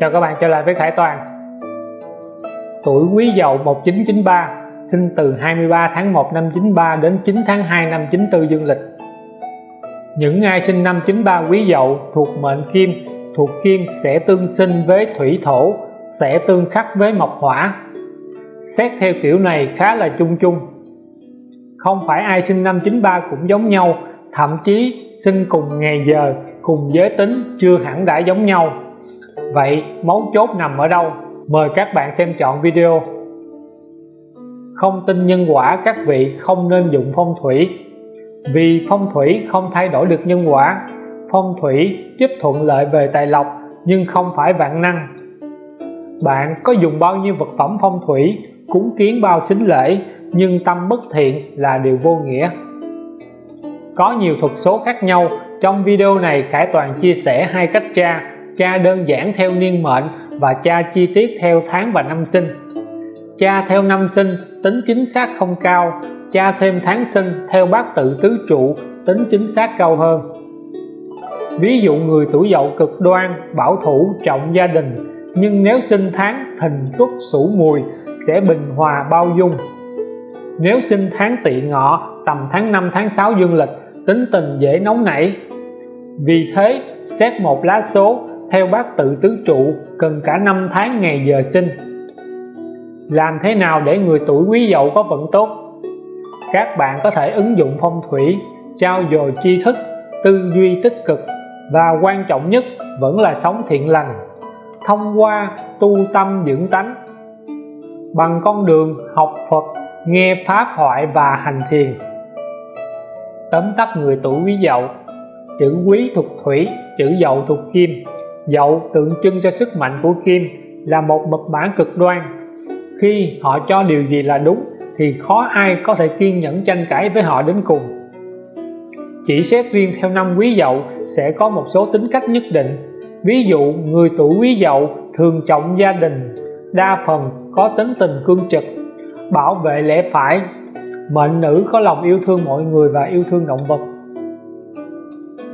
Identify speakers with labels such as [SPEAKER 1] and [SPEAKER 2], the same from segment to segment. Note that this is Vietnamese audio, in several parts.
[SPEAKER 1] Chào các bạn, trở lại với Khải Toàn. Tuổi Quý Dậu 1993 Sinh từ 23 tháng 1 năm 93 đến 9 tháng 2 năm 94 dương lịch. Những ai sinh năm 93 Quý Dậu thuộc mệnh Kim, Thuộc Kim sẽ tương sinh với Thủy Thổ, Sẽ tương khắc với Mộc Hỏa. Xét theo kiểu này khá là chung chung. Không phải ai sinh năm 93 cũng giống nhau, Thậm chí sinh cùng ngày giờ, cùng giới tính chưa hẳn đã giống nhau. Vậy, mấu chốt nằm ở đâu? Mời các bạn xem chọn video. Không tin nhân quả, các vị không nên dụng phong thủy. Vì phong thủy không thay đổi được nhân quả. Phong thủy giúp thuận lợi về tài lộc, nhưng không phải vạn năng. Bạn có dùng bao nhiêu vật phẩm phong thủy, cúng kiến bao xính lễ, nhưng tâm bất thiện là điều vô nghĩa. Có nhiều thuật số khác nhau, trong video này Khải Toàn chia sẻ hai cách tra tra đơn giản theo niên mệnh và tra chi tiết theo tháng và năm sinh. Tra theo năm sinh, tính chính xác không cao. Tra thêm tháng sinh, theo bát tự tứ trụ, tính chính xác cao hơn. Ví dụ người tuổi dậu cực đoan, bảo thủ, trọng gia đình, nhưng nếu sinh tháng thìn tuất sửu mùi, sẽ bình hòa bao dung. Nếu sinh tháng tỵ ngọ, tầm tháng 5 tháng 6 dương lịch, tính tình dễ nóng nảy. Vì thế, xét một lá số theo bát tự tứ trụ, cần cả năm tháng ngày giờ sinh. Làm thế nào để người tuổi quý dậu có vận tốt? Các bạn có thể ứng dụng phong thủy, trao dồi tri thức, tư duy tích cực và quan trọng nhất vẫn là sống thiện lành, thông qua tu tâm dưỡng tánh. Bằng con đường học Phật, nghe pháp thoại và hành thiền. Tóm tắt người tuổi quý dậu, chữ quý thuộc thủy, chữ dậu thuộc kim dậu tượng trưng cho sức mạnh của kim là một mật bản cực đoan, khi họ cho điều gì là đúng thì khó ai có thể kiên nhẫn tranh cãi với họ đến cùng. Chỉ xét riêng theo năm quý dậu sẽ có một số tính cách nhất định. Ví dụ, người tuổi quý dậu thường trọng gia đình, đa phần có tính tình cương trực, bảo vệ lẽ phải, mệnh nữ có lòng yêu thương mọi người và yêu thương động vật.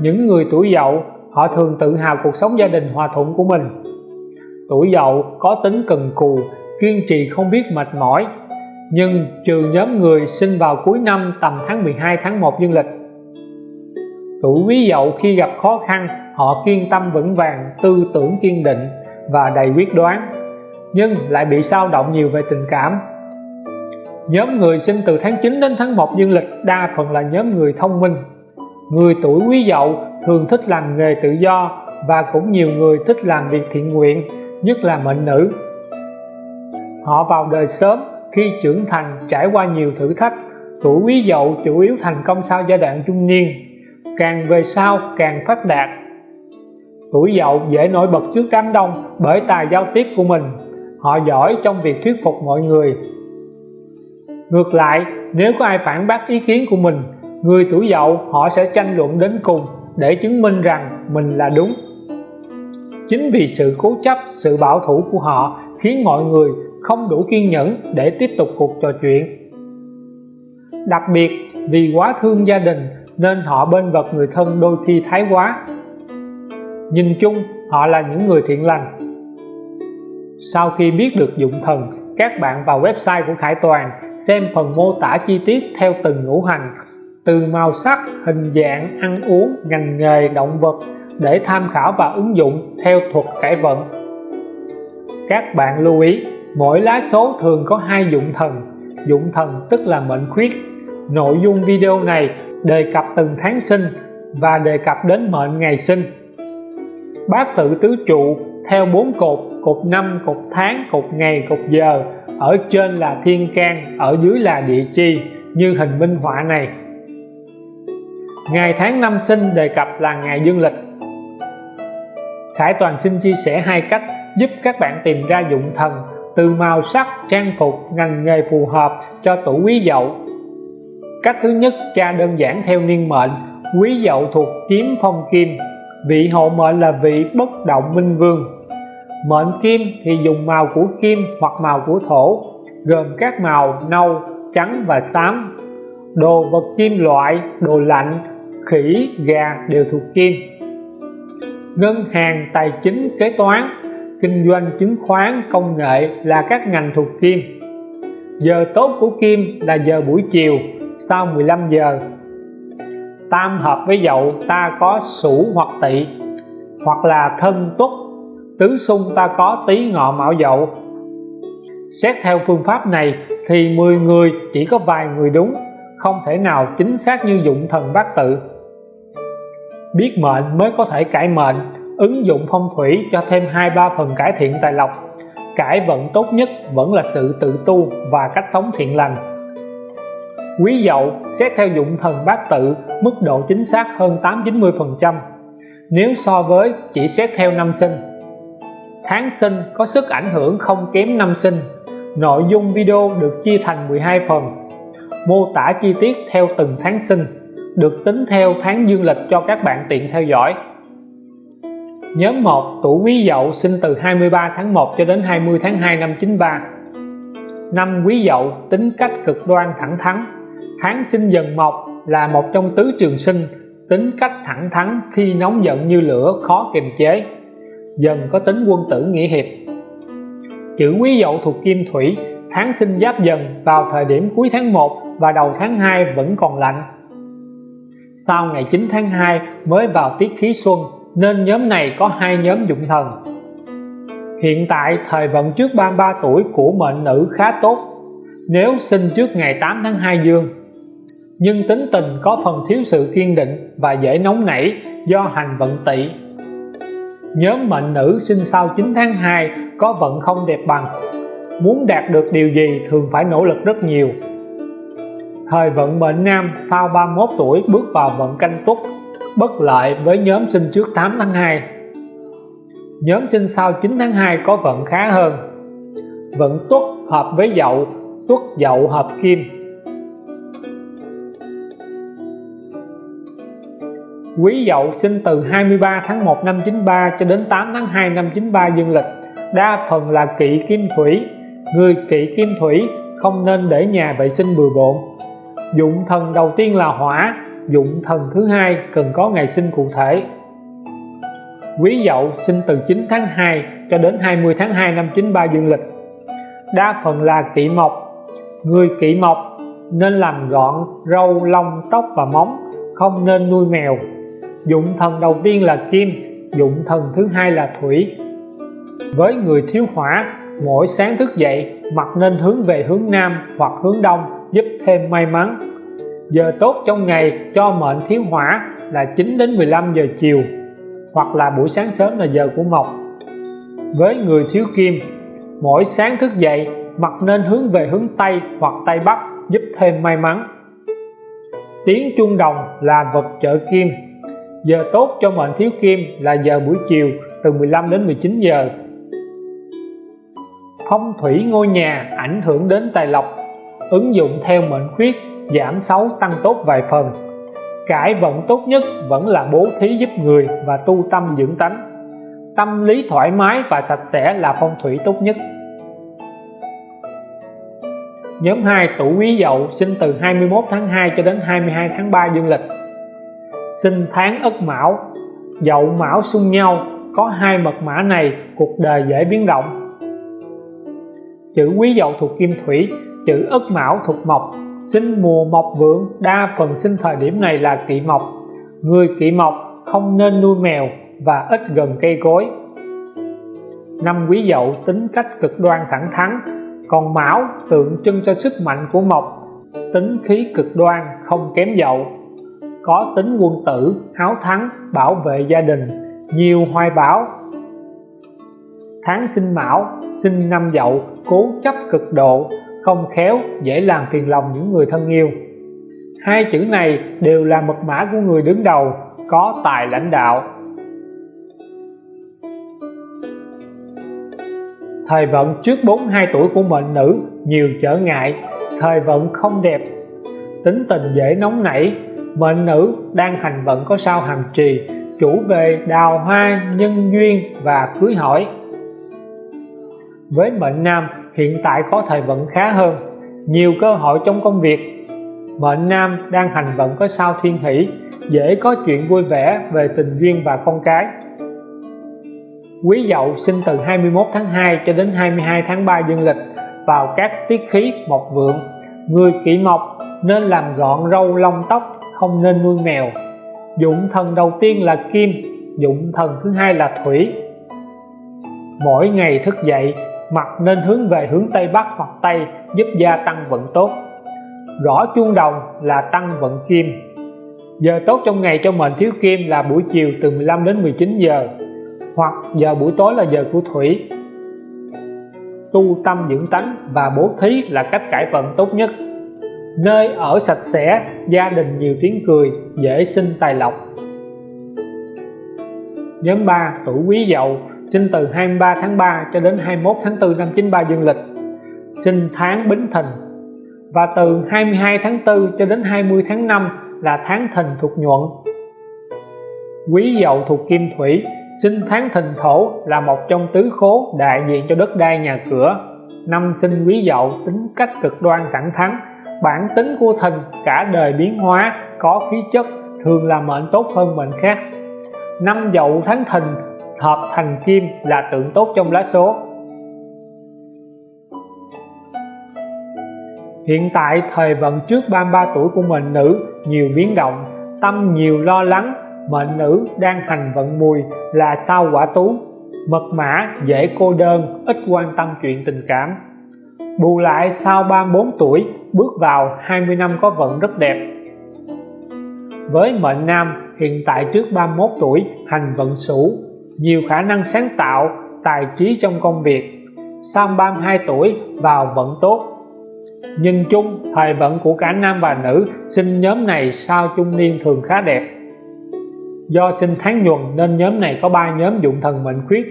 [SPEAKER 1] Những người tuổi dậu họ thường tự hào cuộc sống gia đình hòa thuận của mình. Tuổi dậu có tính cần cù, kiên trì không biết mệt mỏi. Nhưng trừ nhóm người sinh vào cuối năm tầm tháng 12 tháng 1 dương lịch. Tuổi quý dậu khi gặp khó khăn, họ kiên tâm vững vàng, tư tưởng kiên định và đầy quyết đoán, nhưng lại bị sao động nhiều về tình cảm. Nhóm người sinh từ tháng 9 đến tháng 1 dương lịch đa phần là nhóm người thông minh. Người tuổi quý dậu thường thích làm nghề tự do và cũng nhiều người thích làm việc thiện nguyện, nhất là mệnh nữ. Họ vào đời sớm khi trưởng thành trải qua nhiều thử thách, tuổi quý dậu chủ yếu thành công sau giai đoạn trung niên, càng về sau càng phát đạt. Tuổi dậu dễ nổi bật trước đám đông bởi tài giao tiếp của mình, họ giỏi trong việc thuyết phục mọi người. Ngược lại, nếu có ai phản bác ý kiến của mình, người tuổi dậu họ sẽ tranh luận đến cùng để chứng minh rằng mình là đúng. Chính vì sự cố chấp, sự bảo thủ của họ khiến mọi người không đủ kiên nhẫn để tiếp tục cuộc trò chuyện. Đặc biệt, vì quá thương gia đình nên họ bên vật người thân đôi khi thái quá. Nhìn chung, họ là những người thiện lành. Sau khi biết được dụng thần, các bạn vào website của Khải Toàn xem phần mô tả chi tiết theo từng ngũ hành từ màu sắc, hình dạng, ăn uống, ngành nghề, động vật để tham khảo và ứng dụng theo thuật cải vận. Các bạn lưu ý, mỗi lá số thường có hai dụng thần, dụng thần tức là mệnh khuyết. Nội dung video này đề cập từng tháng sinh và đề cập đến mệnh ngày sinh. Bát tự tứ trụ theo bốn cột, cột năm, cột tháng, cột ngày, cột giờ. Ở trên là thiên can, ở dưới là địa chi như hình minh họa này ngày tháng năm sinh đề cập là ngày dương lịch. Khải Toàn xin chia sẻ hai cách giúp các bạn tìm ra dụng thần từ màu sắc, trang phục, ngành nghề phù hợp cho tuổi quý dậu. Cách thứ nhất tra đơn giản theo niên mệnh quý dậu thuộc kiếm phong kim vị hộ mệnh là vị bất động minh vương. Mệnh kim thì dùng màu của kim hoặc màu của thổ gồm các màu nâu trắng và xám. Đồ vật kim loại đồ lạnh khỉ, gà đều thuộc kim. Ngân hàng tài chính kế toán, kinh doanh chứng khoán công nghệ là các ngành thuộc kim. Giờ tốt của kim là giờ buổi chiều, sau 15 giờ. Tam hợp với dậu, ta có sửu hoặc tỵ, hoặc là thân tuất tứ xung ta có tý ngọ mão dậu. Xét theo phương pháp này thì 10 người chỉ có vài người đúng, không thể nào chính xác như dụng thần bát tự biết mệnh mới có thể cải mệnh, ứng dụng phong thủy cho thêm hai ba phần cải thiện tài lộc. Cải vận tốt nhất vẫn là sự tự tu và cách sống thiện lành. Quý dậu xét theo dụng thần bát tự, mức độ chính xác hơn 8-90 phần trăm. Nếu so với, chỉ xét theo năm sinh. Tháng sinh có sức ảnh hưởng không kém năm sinh. Nội dung video được chia thành 12 phần. Mô tả chi tiết theo từng tháng sinh được tính theo tháng dương lịch cho các bạn tiện theo dõi. Nhóm 1 tuổi Quý Dậu sinh từ 23 tháng 1 cho đến 20 tháng 2 năm 93 Năm Quý Dậu, tính cách cực đoan thẳng thắn. Tháng sinh dần mộc là một trong tứ trường sinh, tính cách thẳng thắn, khi nóng giận như lửa, khó kiềm chế. Dần có tính quân tử nghĩa hiệp. Chữ Quý Dậu thuộc Kim Thủy, tháng sinh giáp dần vào thời điểm cuối tháng 1 và đầu tháng 2 vẫn còn lạnh sau ngày 9 tháng 2 mới vào tiết khí xuân, nên nhóm này có hai nhóm dụng thần. Hiện tại thời vận trước 33 tuổi của mệnh nữ khá tốt, nếu sinh trước ngày 8 tháng 2 dương. Nhưng tính tình có phần thiếu sự kiên định và dễ nóng nảy do hành vận tỵ. Nhóm mệnh nữ sinh sau 9 tháng 2 có vận không đẹp bằng, muốn đạt được điều gì thường phải nỗ lực rất nhiều thời vận mệnh nam sau 31 tuổi bước vào vận canh tuất bất lợi với nhóm sinh trước 8 tháng 2 nhóm sinh sau 9 tháng 2 có vận khá hơn. Vận tuất hợp với dậu tuất dậu hợp kim. Quý Dậu sinh từ 23 tháng 1 năm 93 cho đến 8 tháng 2 năm 93 dương lịch. Đa phần là kỵ kim thủy. Người kỵ kim thủy không nên để nhà vệ sinh bừa bộn dụng thần đầu tiên là hỏa, dụng thần thứ hai cần có ngày sinh cụ thể. Quý Dậu sinh từ 9 tháng 2 cho đến 20 tháng 2 năm 93 dương lịch. Đa phần là kỵ mộc. Người kỵ mộc nên làm gọn, râu, lông, tóc và móng, không nên nuôi mèo. Dụng thần đầu tiên là kim, dụng thần thứ hai là thủy. Với người thiếu hỏa, mỗi sáng thức dậy mặt nên hướng về hướng nam hoặc hướng đông giúp thêm may mắn. Giờ tốt trong ngày cho mệnh thiếu hỏa là 9 đến 15 giờ chiều, hoặc là buổi sáng sớm là giờ của mộc. Với người thiếu kim, mỗi sáng thức dậy mặt nên hướng về hướng Tây hoặc Tây Bắc giúp thêm may mắn. Tiếng chuông đồng là vật trợ kim. Giờ tốt cho mệnh thiếu kim là giờ buổi chiều, từ 15 đến 19 giờ. Phong thủy ngôi nhà ảnh hưởng đến tài lộc ứng dụng theo mệnh khuyết, giảm xấu, tăng tốt vài phần. Cải vận tốt nhất vẫn là bố thí giúp người và tu tâm dưỡng tánh. Tâm lý thoải mái và sạch sẽ là phong thủy tốt nhất. Nhóm 2 tuổi Quý Dậu sinh từ 21 tháng 2 cho đến 22 tháng 3 dương lịch. Sinh tháng Ất Mão, Dậu Mão xung nhau, có hai mật mã này, cuộc đời dễ biến động. Chữ Quý Dậu thuộc Kim Thủy chữ Ất Mão thuộc Mộc, sinh mùa mộc vượng, đa phần sinh thời điểm này là kỵ mộc. Người kỵ mộc không nên nuôi mèo và ít gần cây cối. Năm quý dậu tính cách cực đoan thẳng thắn, còn mão tượng trưng cho sức mạnh của mộc. Tính khí cực đoan, không kém dậu. Có tính quân tử, háo thắng, bảo vệ gia đình, nhiều hoài bão. Tháng sinh mão, sinh năm dậu, cố chấp cực độ không khéo, dễ làm phiền lòng những người thân yêu. Hai chữ này đều là mật mã của người đứng đầu, có tài lãnh đạo. Thời vận trước 42 tuổi của mệnh nữ, nhiều trở ngại, thời vận không đẹp. Tính tình dễ nóng nảy, mệnh nữ đang hành vận có sao hàm trì, chủ về đào hoa, nhân duyên và cưới hỏi. Với mệnh nam hiện tại có thời vận khá hơn, nhiều cơ hội trong công việc. Mệnh nam đang hành vận có sao thiên hỷ, dễ có chuyện vui vẻ về tình duyên và con cái. Quý Dậu sinh từ 21 tháng 2 cho đến 22 tháng 3 dương lịch vào các tiết khí mộc vượng. Người kỵ mộc nên làm gọn râu lông tóc, không nên nuôi mèo. Dụng thần đầu tiên là kim, dụng thần thứ hai là thủy. Mỗi ngày thức dậy mặt nên hướng về hướng Tây Bắc hoặc Tây, giúp gia tăng vận tốt. Gõ chuông đồng là tăng vận kim. Giờ tốt trong ngày cho mệnh thiếu kim là buổi chiều từ 15 đến 19 giờ, hoặc giờ buổi tối là giờ của thủy. Tu tâm dưỡng tánh và bố thí là cách cải vận tốt nhất. Nơi ở sạch sẽ, gia đình nhiều tiếng cười, dễ sinh tài lộc. Nhóm 3 tuổi quý dậu sinh từ 23 tháng 3 cho đến 21 tháng 4 năm 93 dương lịch. Sinh tháng Bính Thìn. Và từ 22 tháng 4 cho đến 20 tháng 5 là tháng Thìn thuộc nhuận. Quý dậu thuộc kim thủy sinh tháng Thìn thổ là một trong tứ khố đại diện cho đất đai nhà cửa. Năm sinh quý dậu tính cách cực đoan thẳng thắn, bản tính của Thìn cả đời biến hóa, có khí chất, thường là mệnh tốt hơn mệnh khác. Năm dậu tháng Thìn hợp thành kim là tượng tốt trong lá số Hiện tại thời vận trước 33 tuổi của mệnh nữ nhiều biến động, tâm nhiều lo lắng, mệnh nữ đang hành vận mùi là sao quả tú, mật mã dễ cô đơn, ít quan tâm chuyện tình cảm. Bù lại sau 34 tuổi bước vào 20 năm có vận rất đẹp. Với mệnh nam hiện tại trước 31 tuổi hành vận sửu nhiều khả năng sáng tạo, tài trí trong công việc. Sau 32 tuổi vào vận tốt. Nhìn chung, thời vận của cả nam và nữ sinh nhóm này sau trung niên thường khá đẹp. Do sinh tháng nhuần nên nhóm này có ba nhóm dụng thần mệnh khuyết.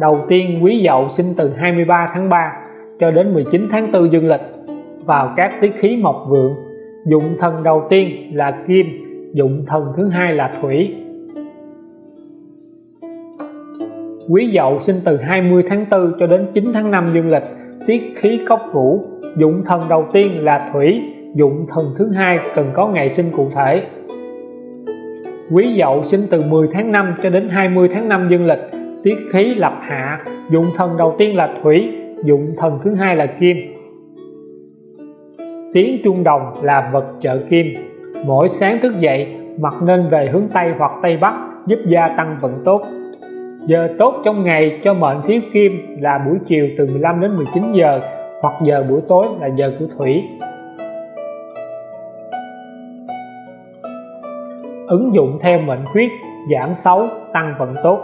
[SPEAKER 1] Đầu tiên quý dậu sinh từ 23 tháng 3 cho đến 19 tháng 4 dương lịch vào các tiết khí mộc vượng. Dụng thần đầu tiên là kim, dụng thần thứ hai là thủy, Quý Dậu sinh từ 20 tháng 4 cho đến 9 tháng 5 dương lịch, tiết khí cốc vũ, dụng thần đầu tiên là thủy, dụng thần thứ hai cần có ngày sinh cụ thể. Quý Dậu sinh từ 10 tháng 5 cho đến 20 tháng 5 dương lịch, tiết khí lập hạ, dụng thần đầu tiên là thủy, dụng thần thứ hai là kim. Tiếng chuông đồng là vật trợ kim, mỗi sáng thức dậy mặt nên về hướng Tây hoặc Tây Bắc giúp gia tăng vận tốt giờ tốt trong ngày cho mệnh thiếu kim là buổi chiều từ 15 đến 19 giờ, hoặc giờ buổi tối là giờ của thủy. Ứng dụng theo mệnh khuyết, giảm xấu, tăng vận tốt.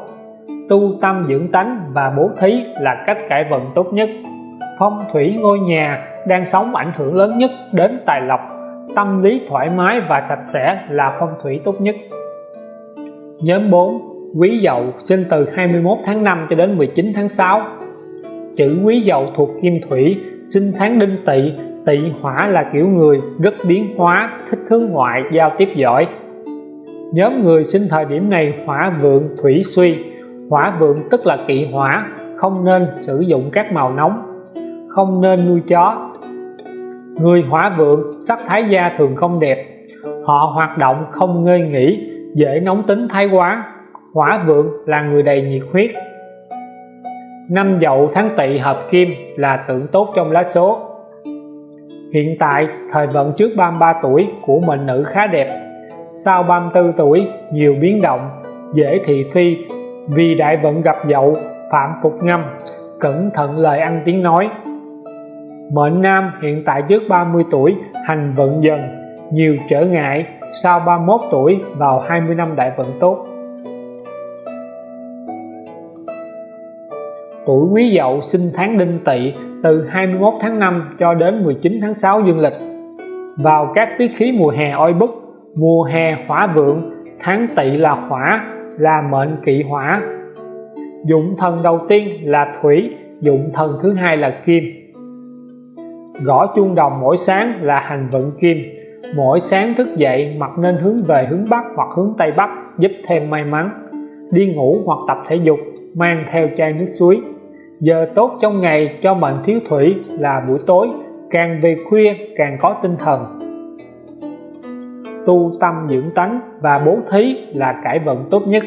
[SPEAKER 1] Tu tâm dưỡng tánh và bố thí là cách cải vận tốt nhất. Phong thủy ngôi nhà đang sống ảnh hưởng lớn nhất đến tài lộc. Tâm lý thoải mái và sạch sẽ là phong thủy tốt nhất. Nhóm 4 Quý Dậu sinh từ 21 tháng 5 cho đến 19 tháng 6 Chữ Quý Dậu thuộc Kim Thủy, sinh tháng Đinh Tỵ. Tỵ hỏa là kiểu người rất biến hóa, thích hướng ngoại, giao tiếp giỏi. Nhóm người sinh thời điểm này hỏa vượng thủy suy. Hỏa vượng tức là kỵ hỏa, không nên sử dụng các màu nóng, không nên nuôi chó. Người hỏa vượng, sắc thái da thường không đẹp. Họ hoạt động không ngơi nghỉ, dễ nóng tính thái quá hỏa vượng là người đầy nhiệt huyết. Năm dậu tháng tỵ hợp kim là tượng tốt trong lá số. Hiện tại, thời vận trước 33 tuổi của mệnh nữ khá đẹp. Sau 34 tuổi, nhiều biến động, dễ thị phi. Vì đại vận gặp dậu, phạm phục ngâm, cẩn thận lời ăn tiếng nói. Mệnh nam hiện tại trước 30 tuổi, hành vận dần, nhiều trở ngại. Sau 31 tuổi, vào 20 năm đại vận tốt. Tuổi quý dậu sinh tháng đinh tỵ từ 21 tháng 5 cho đến 19 tháng 6 dương lịch. Vào các tiết khí mùa hè oi bức, mùa hè hỏa vượng, tháng tỵ là hỏa, là mệnh kỵ hỏa. Dụng thần đầu tiên là thủy, dụng thần thứ hai là kim. Gõ chuông đồng mỗi sáng là hành vận kim. Mỗi sáng thức dậy mặt nên hướng về hướng Bắc hoặc hướng Tây Bắc, giúp thêm may mắn. Đi ngủ hoặc tập thể dục, mang theo chai nước suối giờ tốt trong ngày cho mệnh thiếu thủy là buổi tối, càng về khuya càng có tinh thần. Tu tâm dưỡng tánh và bố thí là cải vận tốt nhất.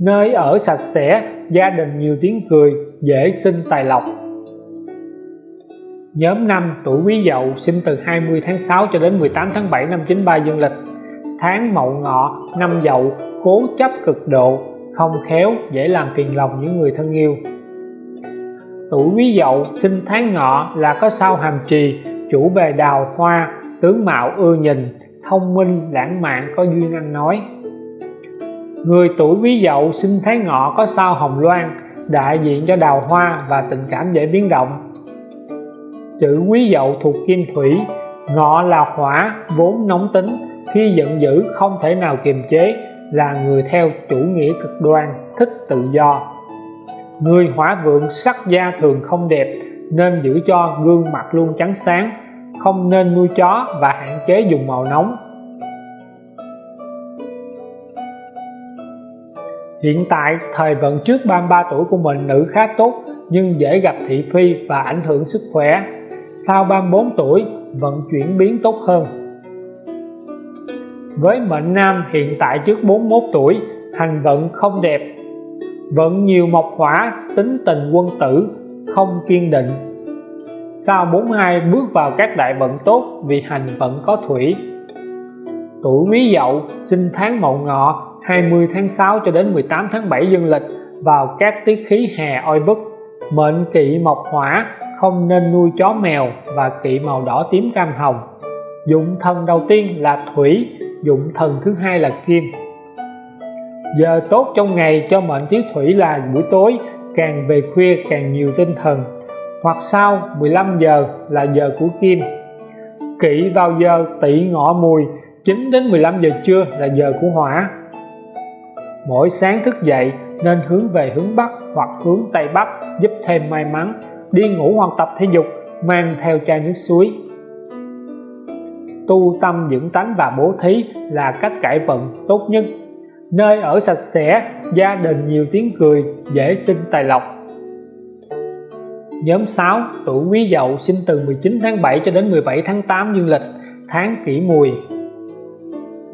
[SPEAKER 1] Nơi ở sạch sẽ, gia đình nhiều tiếng cười, dễ sinh tài lộc. Nhóm năm tuổi Quý Dậu sinh từ 20 tháng 6 cho đến 18 tháng 7 năm 93 dương lịch. Tháng Mậu Ngọ, năm Dậu, cố chấp cực độ, không khéo dễ làm phiền lòng những người thân yêu tuổi Quý Dậu sinh tháng Ngọ là có sao hàm trì, chủ về đào hoa, tướng mạo ưa nhìn, thông minh, lãng mạn, có duyên ăn nói. Người tuổi Quý Dậu sinh tháng Ngọ có sao hồng loan, đại diện cho đào hoa và tình cảm dễ biến động. Chữ Quý Dậu thuộc kim thủy, Ngọ là hỏa, vốn nóng tính, khi giận dữ không thể nào kiềm chế, là người theo chủ nghĩa cực đoan, thích tự do người hỏa vượng sắc da thường không đẹp nên giữ cho gương mặt luôn trắng sáng không nên nuôi chó và hạn chế dùng màu nóng Hiện tại, thời vận trước 33 tuổi của mình nữ khá tốt nhưng dễ gặp thị phi và ảnh hưởng sức khỏe. Sau 34 tuổi, vận chuyển biến tốt hơn. Với mệnh nam hiện tại trước 41 tuổi, hành vận không đẹp. Vận nhiều mộc hỏa, tính tình quân tử, không kiên định. Sau 42 bước vào các đại vận tốt vì hành vận có thủy. Tuổi Quý Dậu, sinh tháng Mậu Ngọ, 20 tháng 6 cho đến 18 tháng 7 dương lịch vào các tiết khí hè oi bức mệnh kỵ mộc hỏa không nên nuôi chó mèo và kỵ màu đỏ tím cam hồng dụng thần đầu tiên là thủy dụng thần thứ hai là kim giờ tốt trong ngày cho mệnh thiếu thủy là buổi tối, càng về khuya càng nhiều tinh thần. Hoặc sau 15 giờ là giờ của kim. Kỵ vào giờ tỵ ngọ mùi 9 đến 15 giờ trưa là giờ của hỏa. Mỗi sáng thức dậy, nên hướng về hướng Bắc hoặc hướng Tây Bắc, giúp thêm may mắn, đi ngủ hoặc tập thể dục, mang theo chai nước suối. Tu tâm dưỡng tánh và bố thí là cách cải vận tốt nhất nơi ở sạch sẽ, gia đình nhiều tiếng cười, dễ sinh tài lộc. Nhóm 6 tuổi quý dậu sinh từ 19 tháng 7 cho đến 17 tháng 8 dương lịch, tháng kỷ mùi.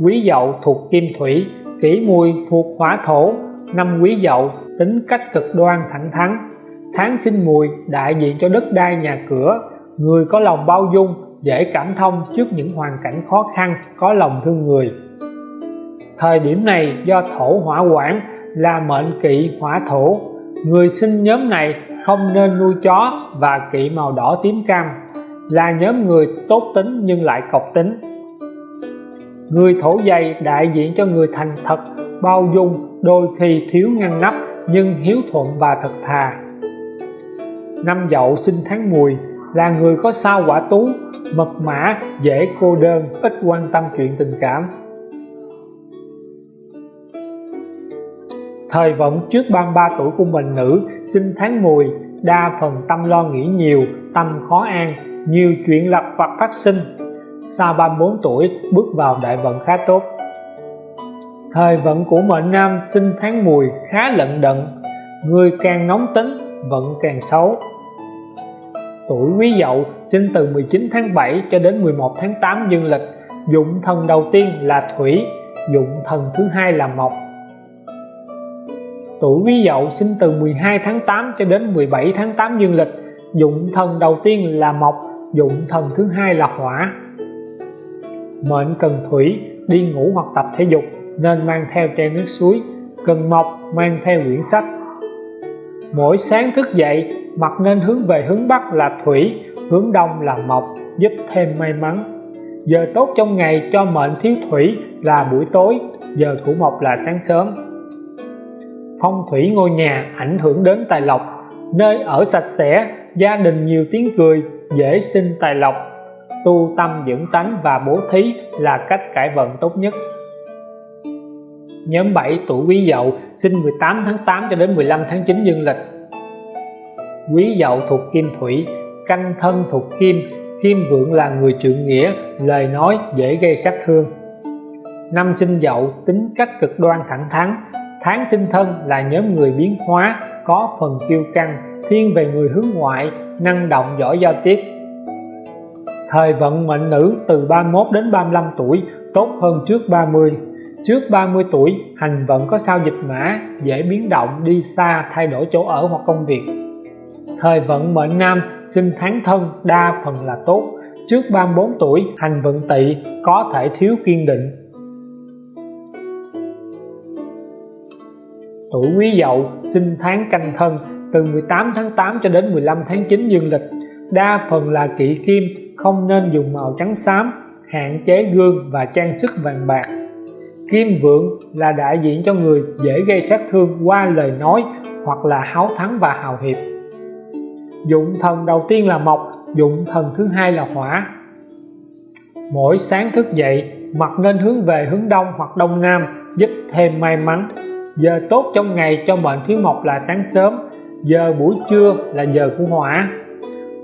[SPEAKER 1] Quý dậu thuộc kim thủy, kỷ mùi thuộc hỏa thổ, năm quý dậu tính cách cực đoan thẳng thắn. Tháng sinh mùi, đại diện cho đất đai nhà cửa, người có lòng bao dung, dễ cảm thông trước những hoàn cảnh khó khăn, có lòng thương người thời điểm này do thổ hỏa quản là mệnh kỵ hỏa thổ. Người sinh nhóm này không nên nuôi chó và kỵ màu đỏ tím cam. Là nhóm người tốt tính nhưng lại cọc tính. Người thổ dày đại diện cho người thành thật, bao dung, đôi khi thiếu ngăn nắp nhưng hiếu thuận và thật thà. Năm dậu sinh tháng mùi là người có sao quả tú, mật mã, dễ cô đơn, ít quan tâm chuyện tình cảm. Thời vận trước 33 tuổi của mình nữ, sinh tháng mùi đa phần tâm lo nghĩ nhiều, tâm khó an, nhiều chuyện lập vật phát sinh. Sau 34 tuổi, bước vào đại vận khá tốt. Thời vận của mệnh nam sinh tháng mùi khá lận đận, người càng nóng tính, vận càng xấu. Tuổi quý dậu sinh từ 19 tháng 7 cho đến 11 tháng 8 dương lịch, dụng thần đầu tiên là thủy, dụng thần thứ hai là mộc tuổi quý dậu sinh từ 12 tháng 8 cho đến 17 tháng 8 dương lịch. Dụng thần đầu tiên là mộc, dụng thần thứ hai là hỏa. Mệnh cần thủy, đi ngủ hoặc tập thể dục, nên mang theo chai nước suối, cần mộc, mang theo quyển sách. Mỗi sáng thức dậy mặt nên hướng về hướng Bắc là thủy, hướng Đông là mộc, giúp thêm may mắn. Giờ tốt trong ngày cho mệnh thiếu thủy là buổi tối, giờ của mộc là sáng sớm phong thủy ngôi nhà ảnh hưởng đến tài lộc. Nơi ở sạch sẽ, gia đình nhiều tiếng cười, dễ sinh tài lộc. Tu tâm dưỡng tánh và bố thí là cách cải vận tốt nhất. Nhóm 7 tuổi quý dậu, sinh 18 tháng 8 cho đến 15 tháng 9 dương lịch. Quý dậu thuộc kim thủy, canh thân thuộc kim. Kim vượng là người trượng nghĩa, lời nói dễ gây sát thương. Năm sinh dậu, tính cách cực đoan thẳng thắn tháng sinh thân là nhóm người biến hóa, có phần kiêu căng, thiên về người hướng ngoại, năng động giỏi giao tiếp. Thời vận mệnh nữ từ 31 đến 35 tuổi, tốt hơn trước 30 trước 30 tuổi, hành vận có sao dịch mã, dễ biến động, đi xa, thay đổi chỗ ở hoặc công việc. Thời vận mệnh nam, sinh tháng thân, đa phần là tốt. Trước 34 tuổi, hành vận tỵ, có thể thiếu kiên định. Tuổi quý dậu, sinh tháng canh thân. Từ 18 tháng 8 cho đến 15 tháng 9 dương lịch. Đa phần là kỵ kim, không nên dùng màu trắng xám, hạn chế gương và trang sức vàng bạc. Kim vượng là đại diện cho người dễ gây sát thương qua lời nói hoặc là háo thắng và hào hiệp. Dụng thần đầu tiên là mộc, dụng thần thứ hai là hỏa. Mỗi sáng thức dậy mặt nên hướng về hướng đông hoặc đông nam, giúp thêm may mắn giờ tốt trong ngày cho mệnh thiếu mộc là sáng sớm, giờ buổi trưa là giờ của hỏa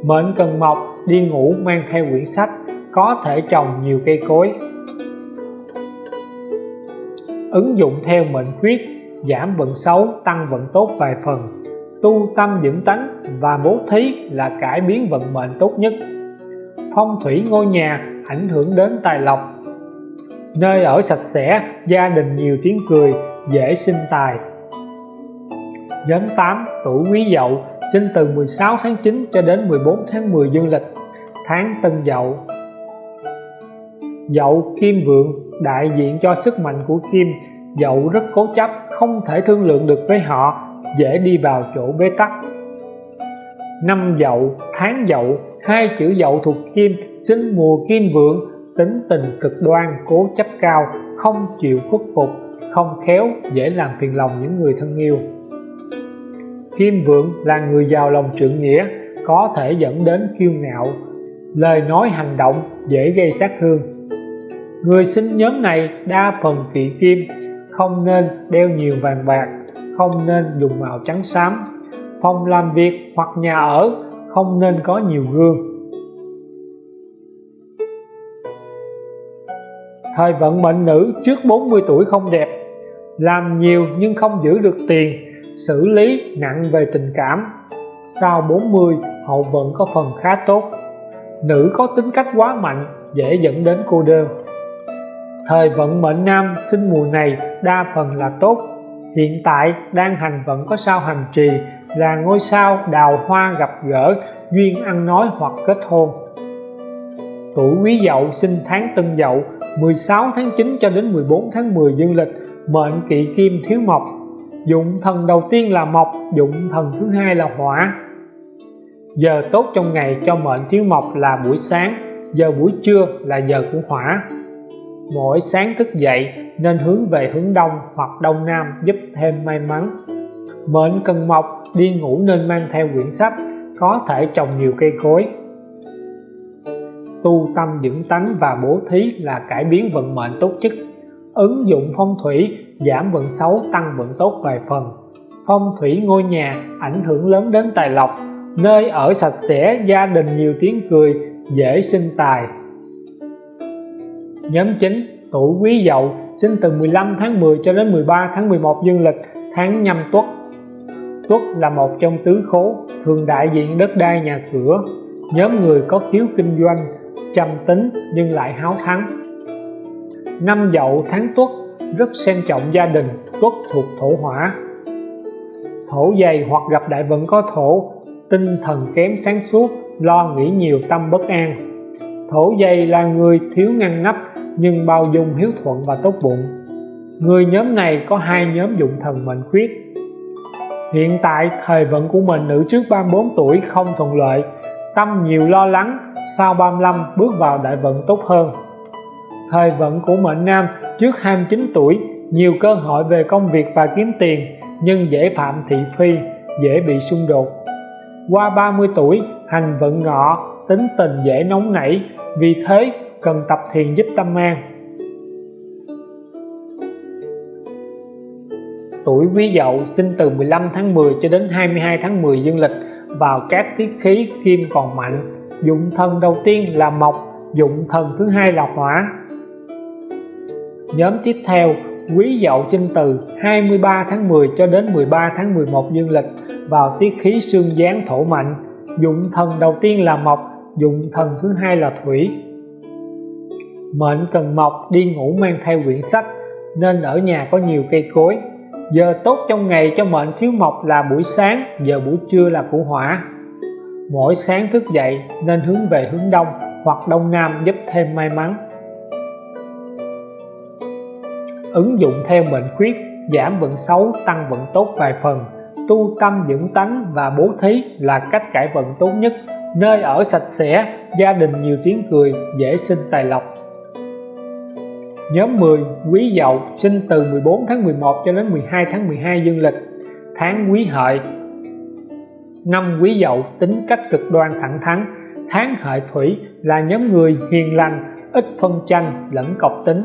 [SPEAKER 1] mệnh cần mộc đi ngủ mang theo quyển sách, có thể trồng nhiều cây cối. Ứng dụng theo mệnh khuyết, giảm vận xấu, tăng vận tốt vài phần. Tu tâm dưỡng tánh và bố thí là cải biến vận mệnh tốt nhất. Phong thủy ngôi nhà ảnh hưởng đến tài lộc. Nơi ở sạch sẽ, gia đình nhiều tiếng cười dễ sinh tài. Nhóm 8 tuổi quý dậu sinh từ 16 tháng 9 cho đến 14 tháng 10 dương lịch, tháng tân dậu. Dậu kim vượng, đại diện cho sức mạnh của kim, dậu rất cố chấp, không thể thương lượng được với họ, dễ đi vào chỗ bế tắc. Năm dậu, tháng dậu, hai chữ dậu thuộc kim sinh mùa kim vượng, tính tình cực đoan, cố chấp cao, không chịu khuất phục không khéo dễ làm phiền lòng những người thân yêu. Kim vượng là người giàu lòng trượng nghĩa, có thể dẫn đến kiêu ngạo, lời nói hành động dễ gây sát thương. Người sinh nhóm này đa phần kỵ kim, không nên đeo nhiều vàng bạc, không nên dùng màu trắng xám, phòng làm việc hoặc nhà ở không nên có nhiều gương. Thời vận mệnh nữ trước 40 tuổi không đẹp làm nhiều nhưng không giữ được tiền, xử lý nặng về tình cảm. Sau 40 hậu vận có phần khá tốt. Nữ có tính cách quá mạnh, dễ dẫn đến cô đơn. Thời vận mệnh nam sinh mùa này đa phần là tốt. Hiện tại đang hành vận có sao hành trì, là ngôi sao đào hoa gặp gỡ, duyên ăn nói hoặc kết hôn. Tuổi quý dậu sinh tháng tân dậu 16 tháng 9 cho đến 14 tháng 10 dương lịch mệnh kỵ kim thiếu mộc. Dụng thần đầu tiên là mộc, dụng thần thứ hai là hỏa. Giờ tốt trong ngày cho mệnh thiếu mộc là buổi sáng, giờ buổi trưa là giờ của hỏa. Mỗi sáng thức dậy nên hướng về hướng đông hoặc đông nam giúp thêm may mắn. Mệnh cần mộc, đi ngủ nên mang theo quyển sách, có thể trồng nhiều cây cối. Tu tâm dưỡng tánh và bố thí là cải biến vận mệnh tốt nhất ứng dụng phong thủy, giảm vận xấu, tăng vận tốt vài phần. Phong thủy ngôi nhà ảnh hưởng lớn đến tài lộc, nơi ở sạch sẽ, gia đình nhiều tiếng cười, dễ sinh tài. Nhóm 9 tuổi quý dậu, sinh từ 15 tháng 10 cho đến 13 tháng 11 dương lịch, tháng nhâm tuất. Tuất là một trong tứ khố thường đại diện đất đai nhà cửa. Nhóm người có khiếu kinh doanh, trầm tính nhưng lại háo thắng năm dậu tháng tuất rất xem trọng gia đình, tuất thuộc thổ hỏa. Thổ dày hoặc gặp đại vận có thổ, tinh thần kém sáng suốt, lo nghĩ nhiều tâm bất an. Thổ dày là người thiếu ngăn nắp, nhưng bao dung hiếu thuận và tốt bụng. Người nhóm này có hai nhóm dụng thần mệnh khuyết. Hiện tại, thời vận của mình nữ trước 34 tuổi không thuận lợi, tâm nhiều lo lắng, sau 35 bước vào đại vận tốt hơn thời vận của mệnh nam trước 29 tuổi, nhiều cơ hội về công việc và kiếm tiền, nhưng dễ phạm thị phi, dễ bị xung đột. Qua 30 tuổi, hành vận ngọ, tính tình dễ nóng nảy, vì thế cần tập thiền giúp tâm an. Tuổi quý dậu sinh từ 15 tháng 10 cho đến 22 tháng 10 dương lịch, vào các tiết khí kim còn mạnh. Dụng thần đầu tiên là mộc, dụng thần thứ hai là hỏa nhóm tiếp theo, quý dậu sinh từ 23 tháng 10 cho đến 13 tháng 11 dương lịch vào tiết khí xương gián thổ mạnh dụng thần đầu tiên là mộc, dụng thần thứ hai là thủy. Mệnh cần mộc đi ngủ mang theo quyển sách, nên ở nhà có nhiều cây cối. Giờ tốt trong ngày cho mệnh thiếu mộc là buổi sáng, giờ buổi trưa là của hỏa. Mỗi sáng thức dậy nên hướng về hướng đông, hoặc đông nam giúp thêm may mắn ứng dụng theo mệnh khuyết, giảm vận xấu, tăng vận tốt vài phần. Tu tâm dưỡng tánh và bố thí là cách cải vận tốt nhất. Nơi ở sạch sẽ, gia đình nhiều tiếng cười, dễ sinh tài lộc. Nhóm 10 Quý Dậu, sinh từ 14 tháng 11 cho đến 12 tháng 12 dương lịch. Tháng Quý Hợi. Năm Quý Dậu, tính cách cực đoan thẳng thắn. Tháng Hợi Thủy là nhóm người hiền lành, ít phân tranh, lẫn cọc tính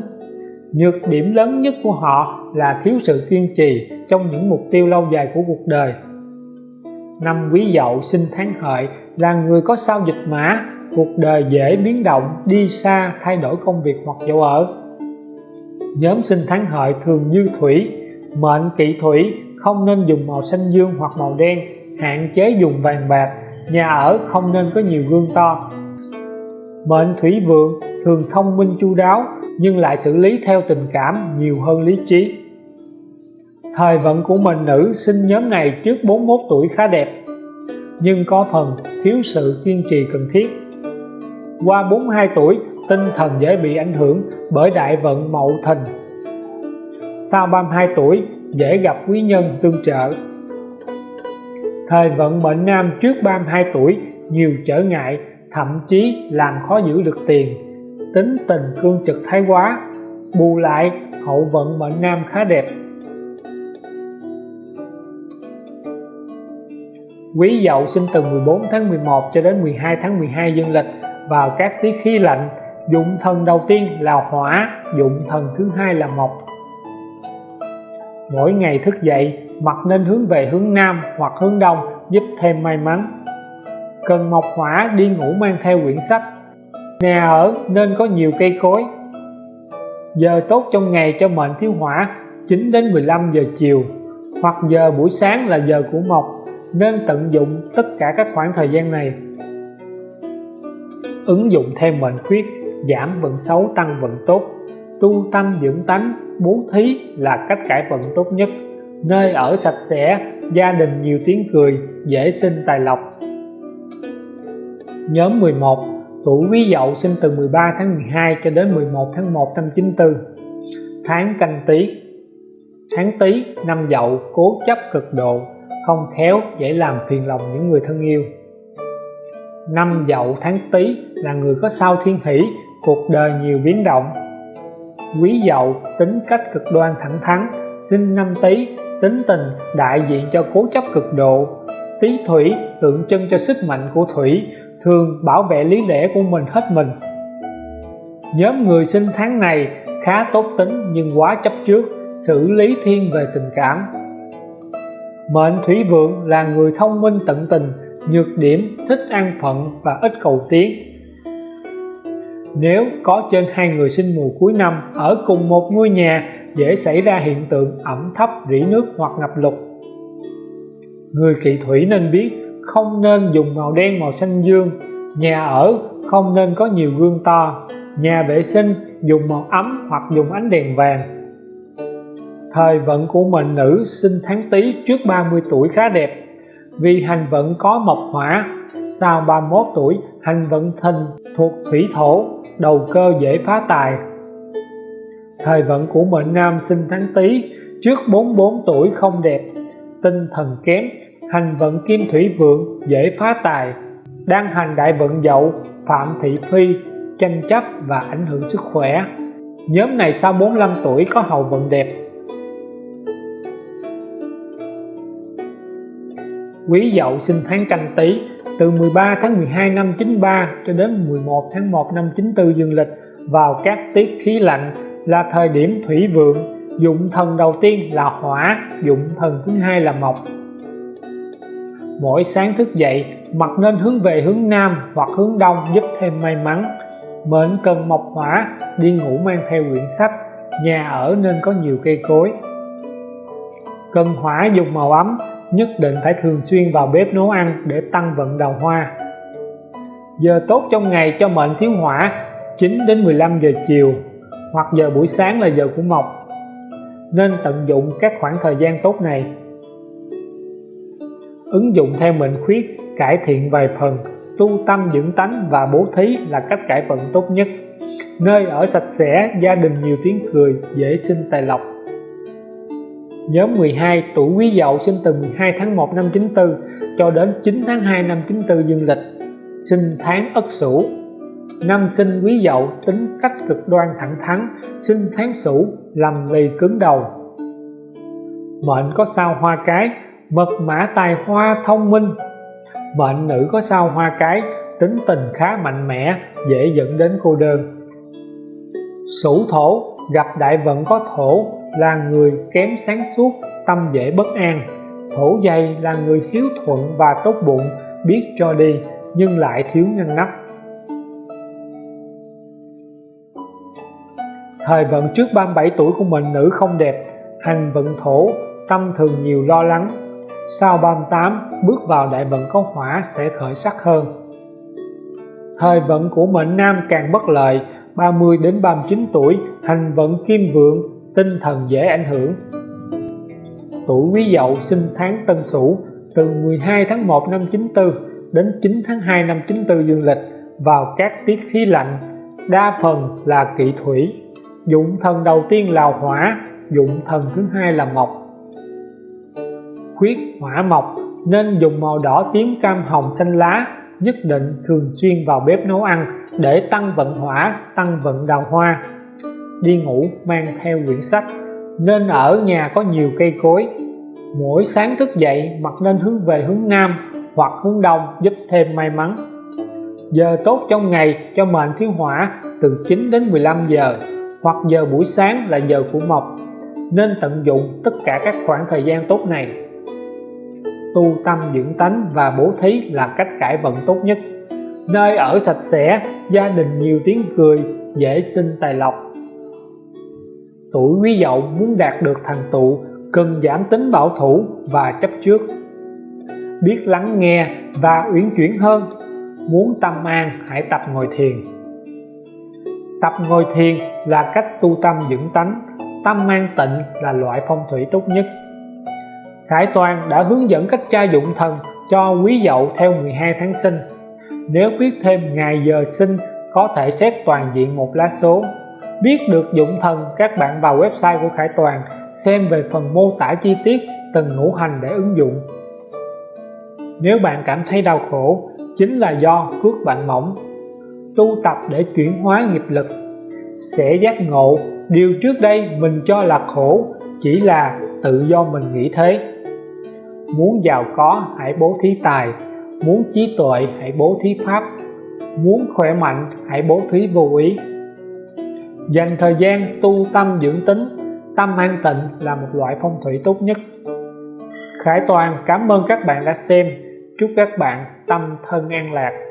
[SPEAKER 1] nhược điểm lớn nhất của họ là thiếu sự kiên trì trong những mục tiêu lâu dài của cuộc đời. Năm quý dậu sinh tháng hợi là người có sao dịch mã, cuộc đời dễ biến động, đi xa, thay đổi công việc hoặc chỗ ở. Nhóm sinh tháng hợi thường như thủy, mệnh kỵ thủy, không nên dùng màu xanh dương hoặc màu đen, hạn chế dùng vàng bạc, nhà ở không nên có nhiều gương to. Mệnh thủy vượng thường thông minh chu đáo nhưng lại xử lý theo tình cảm nhiều hơn lý trí. Thời vận của mình nữ sinh nhóm này trước 41 tuổi khá đẹp, nhưng có phần thiếu sự kiên trì cần thiết. Qua 42 tuổi, tinh thần dễ bị ảnh hưởng bởi đại vận mậu thìn. Sau 32 tuổi, dễ gặp quý nhân tương trợ. Thời vận mệnh nam trước 32 tuổi, nhiều trở ngại, thậm chí làm khó giữ được tiền tính tình cương trực thái quá, bù lại hậu vận mệnh nam khá đẹp. Quý Dậu sinh từ 14 tháng 11 cho đến 12 tháng 12 dương lịch vào các tiết khí lạnh. Dụng thần đầu tiên là hỏa, dụng thần thứ hai là mộc. Mỗi ngày thức dậy mặt nên hướng về hướng nam hoặc hướng đông, giúp thêm may mắn. Cần mộc hỏa đi ngủ mang theo quyển sách nhà ở, nên có nhiều cây cối. Giờ tốt trong ngày cho mệnh thiếu hỏa 9 đến 15 giờ chiều. Hoặc giờ buổi sáng là giờ của mộc, nên tận dụng tất cả các khoảng thời gian này. Ứng dụng thêm mệnh khuyết, giảm vận xấu, tăng vận tốt. Tu tâm, dưỡng tánh, bố thí là cách cải vận tốt nhất. Nơi ở sạch sẽ, gia đình nhiều tiếng cười, dễ sinh tài lộc. Nhóm 11 tuổi quý dậu sinh từ 13 tháng 12 cho đến 11 tháng 1 năm 94 tháng canh tí. Tháng tý năm dậu, cố chấp cực độ, không khéo dễ làm phiền lòng những người thân yêu. Năm dậu tháng tý là người có sao thiên hỷ, cuộc đời nhiều biến động. Quý dậu, tính cách cực đoan thẳng thắn sinh năm tý tính tình đại diện cho cố chấp cực độ. Tý thủy, tượng trưng cho sức mạnh của thủy thường bảo vệ lý lẽ của mình hết mình. Nhóm người sinh tháng này khá tốt tính nhưng quá chấp trước, xử lý thiên về tình cảm. Mệnh thủy vượng là người thông minh tận tình, nhược điểm, thích an phận và ít cầu tiến. Nếu có trên hai người sinh mùa cuối năm ở cùng một ngôi nhà, dễ xảy ra hiện tượng ẩm thấp, rỉ nước hoặc ngập lụt. Người kỵ thủy nên biết không nên dùng màu đen, màu xanh dương. Nhà ở không nên có nhiều gương to. Nhà vệ sinh dùng màu ấm hoặc dùng ánh đèn vàng. Thời vận của mệnh nữ sinh tháng tý trước 30 tuổi khá đẹp. Vì hành vận có mộc hỏa, sau 31 tuổi, hành vận thìn thuộc thủy thổ, đầu cơ dễ phá tài. Thời vận của mệnh nam sinh tháng tý trước 44 tuổi không đẹp, tinh thần kém hành vận kim thủy vượng dễ phá tài, đang hành đại vận dậu, phạm thị phi, tranh chấp và ảnh hưởng sức khỏe. Nhóm này sau 45 tuổi có hậu vận đẹp. Quý Dậu sinh tháng Canh Tý, từ 13 tháng 12 năm 93 cho đến 11 tháng 1 năm 94 dương lịch, vào các tiết khí lạnh là thời điểm thủy vượng, dụng thần đầu tiên là hỏa, dụng thần thứ hai là mộc mỗi sáng thức dậy mặt nên hướng về hướng nam hoặc hướng đông giúp thêm may mắn. Mệnh cần mộc hỏa, đi ngủ mang theo quyển sách. Nhà ở nên có nhiều cây cối. Cần hỏa dùng màu ấm, nhất định phải thường xuyên vào bếp nấu ăn để tăng vận đào hoa. Giờ tốt trong ngày cho mệnh thiếu hỏa 9 đến 15 giờ chiều, hoặc giờ buổi sáng là giờ của mộc. Nên tận dụng các khoảng thời gian tốt này ứng dụng theo mệnh khuyết, cải thiện vài phần, tu tâm dưỡng tánh và bố thí là cách cải vận tốt nhất. Nơi ở sạch sẽ, gia đình nhiều tiếng cười, dễ sinh tài lộc. Nhóm 12 tuổi Quý Dậu sinh từ 12 tháng 1 năm 94 cho đến 9 tháng 2 năm 94 dương lịch, sinh tháng Ất Sửu. Năm sinh Quý Dậu, tính cách cực đoan thẳng thắn, sinh tháng Sửu, lầm lì cứng đầu. Mệnh có sao hoa cái mật mã tài hoa thông minh. Mệnh nữ có sao hoa cái, tính tình khá mạnh mẽ, dễ dẫn đến cô đơn. Sủ thổ, gặp đại vận có thổ, là người kém sáng suốt, tâm dễ bất an. Thổ dày là người hiếu thuận và tốt bụng, biết cho đi, nhưng lại thiếu ngăn nắp. Thời vận trước 37 tuổi của mình, nữ không đẹp. Hành vận thổ, tâm thường nhiều lo lắng sau 38 bước vào đại vận có hỏa sẽ khởi sắc hơn. Thời vận của mệnh nam càng bất lợi 30 đến 39 tuổi hành vận kim vượng, tinh thần dễ ảnh hưởng. Tuổi quý dậu sinh tháng tân sửu, từ 12 tháng 1 năm 94 đến 9 tháng 2 năm 94 dương lịch, vào các tiết khí lạnh, đa phần là kỵ thủy. Dụng thần đầu tiên là hỏa, dụng thần thứ hai là mộc khuyết, hỏa mộc, nên dùng màu đỏ tím cam hồng xanh lá, nhất định thường xuyên vào bếp nấu ăn để tăng vận hỏa, tăng vận đào hoa. Đi ngủ mang theo quyển sách, nên ở nhà có nhiều cây cối. Mỗi sáng thức dậy mặt nên hướng về hướng nam hoặc hướng đông giúp thêm may mắn. Giờ tốt trong ngày cho mệnh thiếu hỏa từ 9 đến 15 giờ hoặc giờ buổi sáng là giờ của mộc, nên tận dụng tất cả các khoảng thời gian tốt này tu tâm dưỡng tánh và bố thí là cách cải vận tốt nhất. Nơi ở sạch sẽ, gia đình nhiều tiếng cười, dễ sinh tài lộc. Tuổi quý dậu muốn đạt được thành tựu, cần giảm tính bảo thủ và chấp trước. Biết lắng nghe và uyển chuyển hơn, muốn tâm an, hãy tập ngồi thiền. Tập ngồi thiền là cách tu tâm dưỡng tánh, tâm an tịnh là loại phong thủy tốt nhất. Khải Toàn đã hướng dẫn cách tra dụng thần cho quý dậu theo 12 tháng sinh. Nếu biết thêm ngày giờ sinh, có thể xét toàn diện một lá số. Biết được dụng thần, các bạn vào website của Khải Toàn, xem về phần mô tả chi tiết, từng ngũ hành để ứng dụng. Nếu bạn cảm thấy đau khổ, chính là do cước bạn mỏng. Tu tập để chuyển hóa nghiệp lực. Sẽ giác ngộ, điều trước đây mình cho là khổ, chỉ là tự do mình nghĩ thế muốn giàu có, hãy bố thí tài. Muốn trí tuệ, hãy bố thí pháp. Muốn khỏe mạnh, hãy bố thí vô ý. Dành thời gian tu tâm dưỡng tính. Tâm an tịnh là một loại phong thủy tốt nhất. Khải Toàn, cảm ơn các bạn đã xem. Chúc các bạn tâm thân an lạc.